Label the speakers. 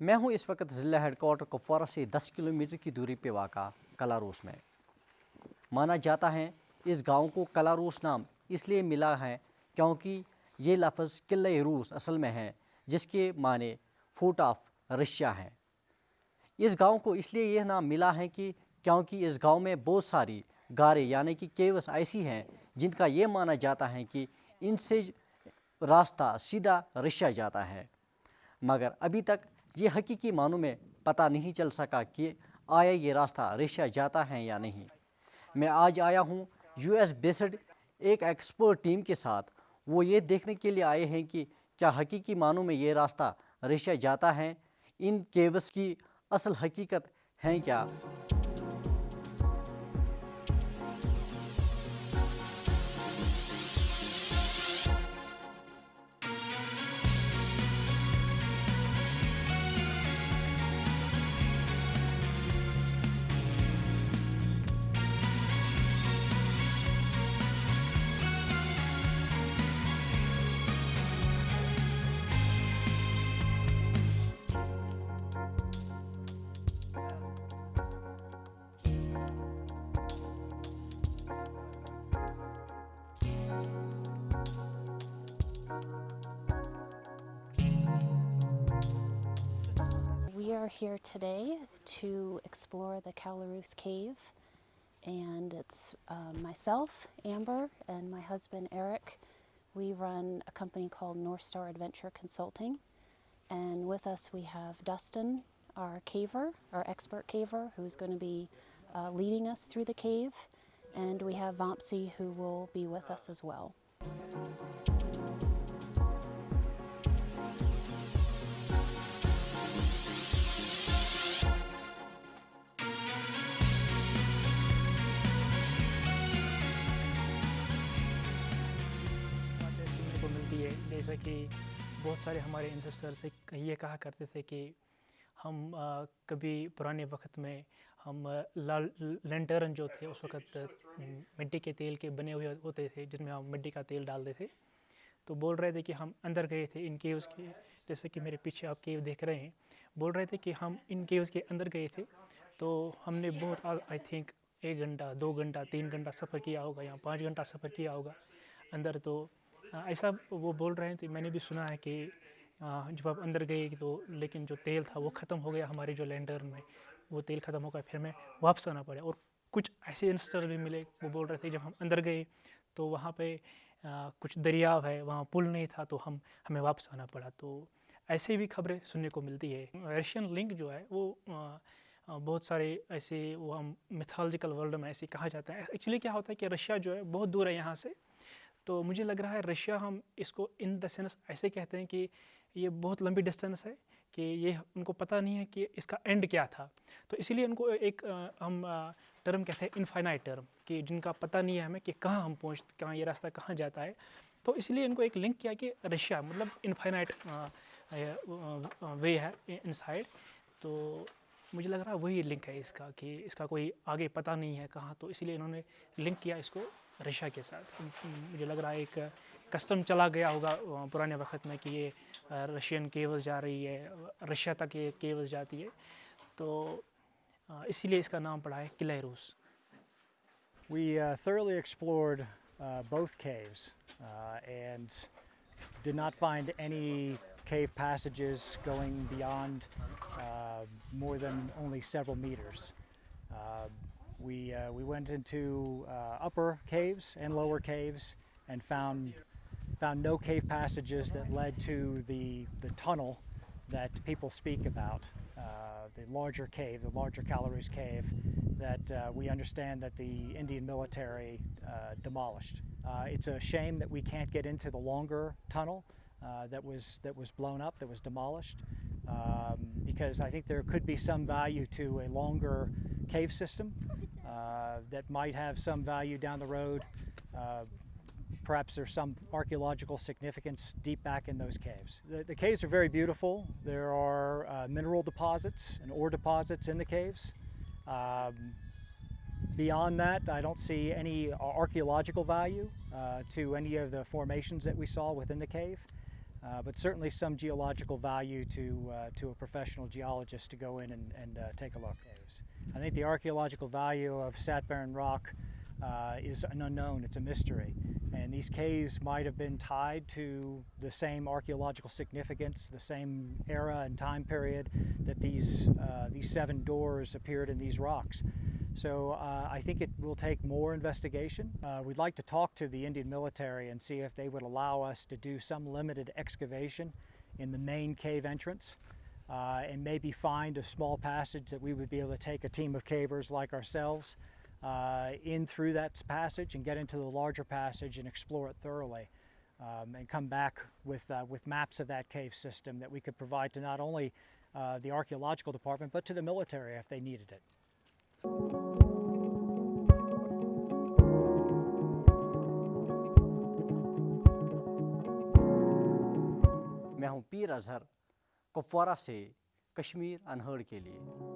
Speaker 1: मैं हूँ इस वक्त ज़िला हेडकोार्टर कुपवारा से 10 किलोमीटर की दूरी पे वाक़ा, कलारूस में। माना जाता है इस गाँव को कलारूस नाम इसलिए मिला है क्योंकि ये लफ्ज़ किले रूस असल में है, जिसके माने फूट ऑफ़ रशिया हैं। इस गाँव को इसलिए यह नाम मिला है कि क्योंकि इस गाँव में बहुत सारी गारें, यानी कि केवस ऐसी हैं, जिनका ये माना जाता है कि इनसे रास्ता सीधा रशिया जाता है। मगर अभी तक ये हकीकी मानों में पता नहीं चल सका कि आया ये रास्ता रशिया जाता है या नहीं। मैं आज आया हूँ यूएस बेस्ड एक एक्सपर्ट टीम के साथ। वो ये देखने के लिए आए हैं कि क्या हकीकी मानों में ये रास्ता रशिया जाता है? इन केवस की असल हकीकत हैं क्या?
Speaker 2: We are here today to explore the Calaroos Cave, and it's uh, myself, Amber, and my husband, Eric. We run a company called North Star Adventure Consulting, and with us we have Dustin, our caver, our expert caver, who's going to be uh, leading us through the cave, and we have Vampsy, who will be with us as well.
Speaker 3: जैसा कि बहुत सारे हमारे ancestors ये कहा करते थे कि हम आ, कभी पुराने वक्त में हम लाल लेंटरन जो थे उस वक्त मिट्टी के तेल के बने हुए होते थे जिनमें हम मिट्टी का तेल डालते थे। तो बोल रहे थे कि हम अंदर गए थे इन केव्स के जैसे कि मेरे पीछे आप केव देख रहे हैं। बोल रहे थे कि हम इन केव्स के अंदर गए थे तो हमने बहुत आई थिंक एक घंटा दो घंटा तीन घंटा सफ़र किया होगा या पाँच घंटा सफ़र किया होगा अंदर। तो ऐसा वो बोल रहे थे मैंने भी सुना है कि जब आप अंदर गए तो लेकिन जो तेल था वो ख़त्म हो गया हमारे जो लैंडर में, वो तेल ख़त्म हो गया, फिर हमें वापस आना पड़ा। और कुछ ऐसे इंस्टर भी मिले, वो बोल रहे थे जब हम अंदर गए तो वहाँ पे कुछ दरियाव है, वहाँ पुल नहीं था तो हम, हमें वापस आना पड़ा। तो ऐसे भी खबरें सुनने को मिलती है। रशियन लिंक जो है वो बहुत सारे ऐसे वो हम मिथोलॉजिकल वर्ल्ड में ऐसे कहा जाता है। एक्चुअली क्या होता है कि रशिया जो है बहुत दूर है यहाँ से तो मुझे लग रहा है रशिया हम इसको इन द सेंस ऐसे कहते हैं कि ये बहुत लंबी डिस्टेंस है कि ये उनको पता नहीं है कि इसका एंड क्या था। तो इसीलिए उनको एक आ, हम टर्म कहते हैं इनफाइनाइट टर्म कि जिनका पता नहीं है हमें कि कहाँ हम पहुँच कहाँ ये रास्ता कहाँ जाता है। तो इसलिए इनको एक लिंक किया कि रशिया मतलब इनफाइनाइट वे है इनसाइड। तो मुझे लग रहा है वही लिंक है इसका कि इसका कोई आगे पता नहीं है कहाँ। तो इसलिए इन्होंने लिंक किया इसको। रशिया के साथ मुझे लग रहा है एक कस्टम चला गया होगा पुराने वक्त में कि ये रशियन केवल्स जा रही है रशिया तक ये केवल्स जाती है तो इसीलिए इसका नाम पड़ा है किला रूस
Speaker 4: We uh, thoroughly explored uh, both caves uh, and did not find any cave passages going beyond uh, more than only several meters. Uh, we, uh, we went into uh, upper caves and lower caves and found, found no cave passages that led to the, the tunnel that people speak about, uh, the larger cave, the larger Calaroos cave, that uh, we understand that the Indian military uh, demolished. Uh, it's a shame that we can't get into the longer tunnel that was that was blown up, that was demolished, um, because I think there could be some value to a longer cave system uh, that might have some value down the road. Uh, perhaps there's some archaeological significance deep back in those caves. The, the caves are very beautiful. There are uh, mineral deposits and ore deposits in the caves. Um, beyond that, I don't see any archaeological value uh, to any of the formations that we saw within the cave. uh, but certainly some geological value to, uh, to a professional geologist to go in and, and uh, take a look. I think the archaeological value of Satburn Rock uh, is an unknown, it's a mystery. And these caves might have been tied to the same archaeological significance, the same era and time period that these, uh, these seven doors appeared in these rocks. So uh, I think it will take more investigation. Uh, we'd like to talk to the Indian military and see if they would allow us to do some limited excavation in the main cave entrance uh, and maybe find a small passage that we would be able to take a team of cavers like ourselves uh, in through that passage and get into the larger passage and explore it thoroughly. Um, and come back with, uh, with maps of that cave system that we could provide to not only uh, the archaeological department but to the military if they needed it.
Speaker 1: मैं हूं पीर अजहर कुपवारा से Kashmir unheard के लिए।